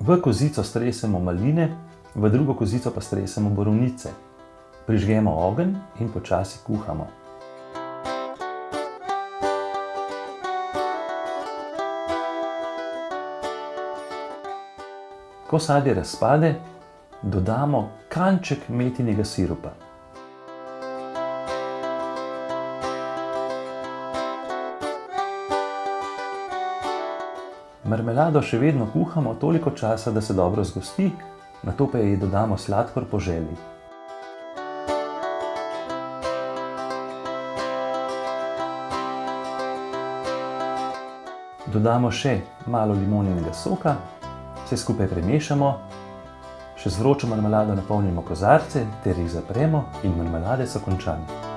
V kozico stresemo maline, v drugo kozico pa stresemo borovnice. Prižgemo ogenj in počasi kuhamo. Ko sadje razpade, dodamo kanček metinega sirupa. Marmelado še vedno kuhamo toliko časa, da se dobro zgosti, nato pa ji dodamo sladkor po želji. Dodamo še malo limoninega soka, vse skupaj premešamo, še z vročo marmelado napolnimo kozarce ter jih zapremo in marmelade so končane.